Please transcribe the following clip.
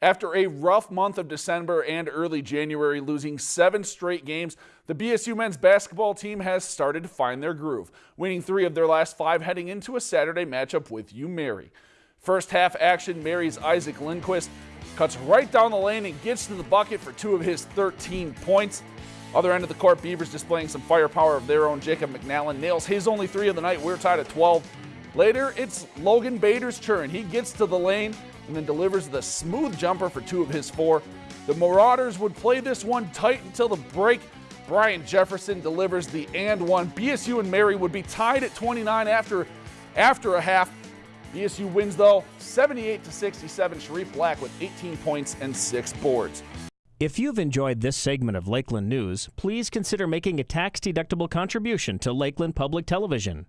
After a rough month of December and early January, losing seven straight games, the BSU men's basketball team has started to find their groove, winning three of their last five heading into a Saturday matchup with UMary. First half action, Mary's Isaac Lindquist cuts right down the lane and gets to the bucket for two of his 13 points. Other end of the court, Beavers displaying some firepower of their own. Jacob McNallen nails his only three of the night. We're tied at 12. Later, it's Logan Bader's turn. He gets to the lane, and then delivers the smooth jumper for two of his four. The Marauders would play this one tight until the break. Brian Jefferson delivers the and one. BSU and Mary would be tied at 29 after, after a half. BSU wins though 78 to 67. Sharif Black with 18 points and six boards. If you've enjoyed this segment of Lakeland News, please consider making a tax-deductible contribution to Lakeland Public Television.